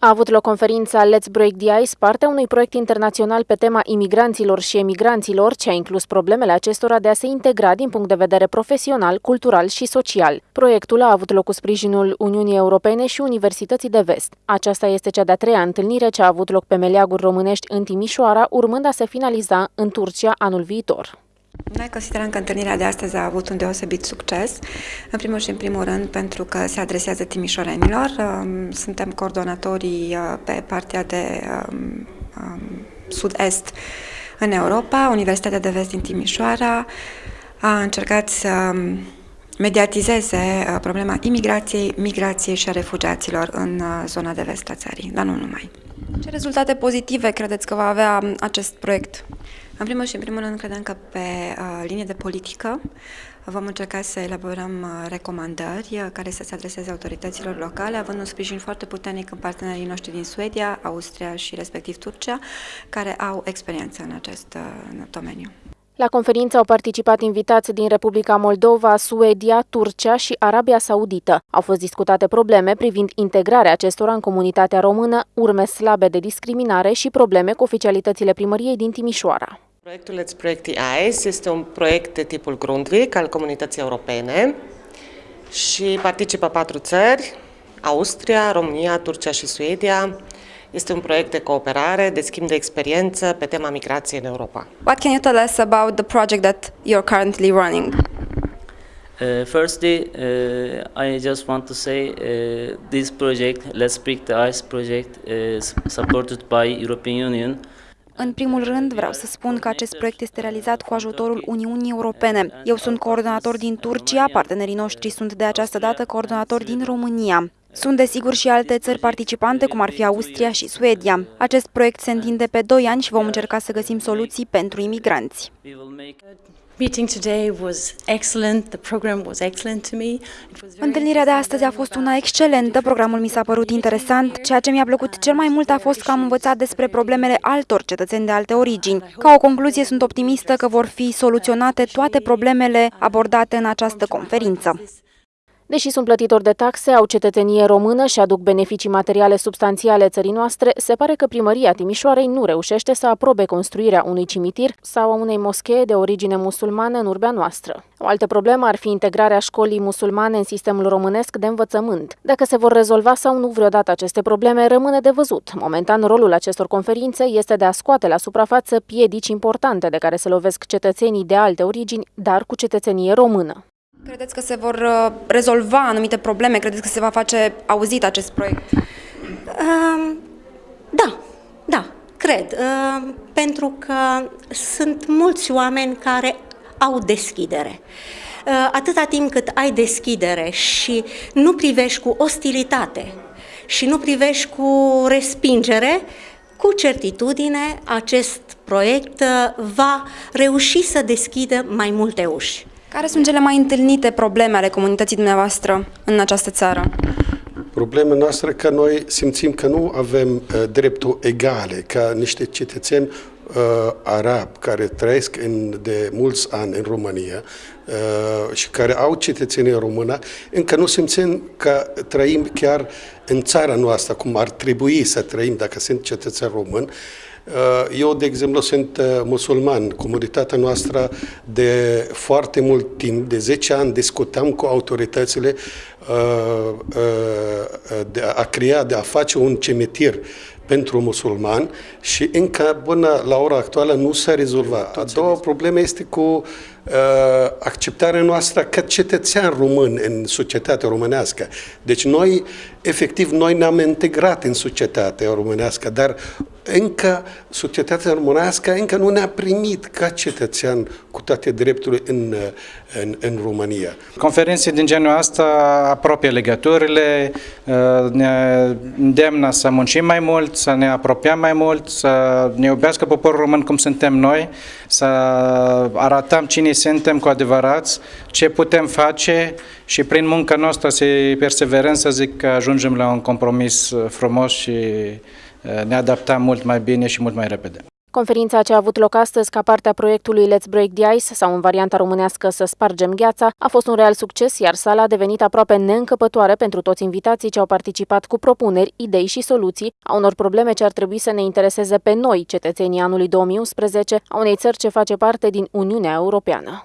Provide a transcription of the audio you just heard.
A avut loc conferința Let's Break the Ice, partea unui proiect internațional pe tema imigranților și emigranților, ce a inclus problemele acestora de a se integra din punct de vedere profesional, cultural și social. Proiectul a avut loc cu sprijinul Uniunii Europene și Universității de Vest. Aceasta este cea de-a treia întâlnire ce a avut loc pe meleaguri românești în Timișoara, urmând a se finaliza în Turcia anul viitor. Noi considerăm că întâlnirea de astăzi a avut un deosebit succes, în primul și în primul rând pentru că se adresează timișorenilor. Um, suntem coordonatorii uh, pe partea de um, um, sud-est în Europa. Universitatea de Vest din Timișoara a încercat să mediatizeze uh, problema imigrației, migrației și a refugiaților în uh, zona de vest a țării, dar nu numai. Ce rezultate pozitive credeți că va avea acest proiect? În primul și în primul rând, credem că pe uh, linie de politică vom încerca să elaborăm uh, recomandări uh, care să se adreseze autorităților locale, având un sprijin foarte puternic în partenerii noștri din Suedia, Austria și respectiv Turcia, care au experiență în acest uh, domeniu. La conferință au participat invitați din Republica Moldova, Suedia, Turcia și Arabia Saudită. Au fost discutate probleme privind integrarea acestora în comunitatea română, urme slabe de discriminare și probleme cu oficialitățile primăriei din Timișoara. Proiectul Let's Break the Ice este un proiect de tipul Grundvik al comunității europene și participă patru țări, Austria, România, Turcia și Suedia. Este un proiect de cooperare, de schimb de experiență pe tema migrației în Europa. What can you tell us about the project that you're currently running? Uh, firstly, uh, I just want to say uh, this project, Let's Break the Ice project, is supported by European Union. În primul rând, vreau să spun că acest proiect este realizat cu ajutorul Uniunii Europene. Eu sunt coordonator din Turcia, partenerii noștri sunt de această dată coordonatori din România. Sunt desigur și alte țări participante, cum ar fi Austria și Suedia. Acest proiect se întinde pe 2 ani și vom încerca să găsim soluții pentru imigranți. Meeting today was excellent. The program was excellent to me. Întâlnirea de astăzi a fost una excelentă, programul mi s-a părut interesant. Ceea ce mi-a plăcut cel mai mult a fost că am învățat despre problemele altor cetățeni de alte origini. Ca o concluzie, sunt optimistă că vor fi soluționate toate problemele abordate în această conferință. Deși sunt plătitori de taxe, au cetățenie română și aduc beneficii materiale substanțiale țării noastre, se pare că primăria Timișoarei nu reușește să aprobe construirea unui cimitir sau a unei moschee de origine musulmană în urbea noastră. O altă problemă ar fi integrarea școlii musulmane în sistemul românesc de învățământ. Dacă se vor rezolva sau nu vreodată aceste probleme, rămâne de văzut. Momentan, rolul acestor conferințe este de a scoate la suprafață piedici importante de care se lovesc cetățenii de alte origini, dar cu cetățenie română. Credeți că se vor uh, rezolva anumite probleme? Credeți că se va face auzit acest proiect? Uh, da, da, cred. Uh, pentru că sunt mulți oameni care au deschidere. Uh, atâta timp cât ai deschidere și nu privești cu ostilitate și nu privești cu respingere, cu certitudine acest proiect uh, va reuși să deschidă mai multe uși. Care sunt cele mai întâlnite probleme ale comunității dumneavoastră în această țară? Problema noastră că noi simțim că nu avem uh, drepturi egale ca niște cetățeni uh, arabi care trăiesc în, de mulți ani în România uh, și care au cetățenie română, încă nu simțim că trăim chiar în țara noastră, cum ar trebui să trăim dacă sunt cetățeni români. Uh, eu, de exemplu, sunt uh, musulman. Comunitatea noastră de foarte mult timp, de 10 ani, discutam cu autoritățile uh, de a crea, de a face un cimitir pentru musulman și încă până la ora actuală nu s-a rezolvat. A doua problemă este cu uh, acceptarea noastră ca cetățean român în societatea românească. Deci noi, efectiv, noi ne-am integrat în societatea românească, dar încă societatea românească încă nu ne-a primit ca cetățean cu toate drepturile în, în, în România. Conferințe din genul ăsta apropie legăturile, uh, ne îndemnă să muncim mai mult, să ne apropiem mai mult, să ne iubească poporul român cum suntem noi, să arătăm cine suntem cu adevărat, ce putem face și prin munca noastră să perseverăm, să zic că ajungem la un compromis frumos și ne adaptăm mult mai bine și mult mai repede. Conferința ce a avut loc astăzi ca parte a proiectului Let's Break the Ice sau în varianta românească Să spargem gheața a fost un real succes, iar sala a devenit aproape neîncăpătoare pentru toți invitații ce au participat cu propuneri, idei și soluții a unor probleme ce ar trebui să ne intereseze pe noi, cetățenii anului 2011, a unei țări ce face parte din Uniunea Europeană.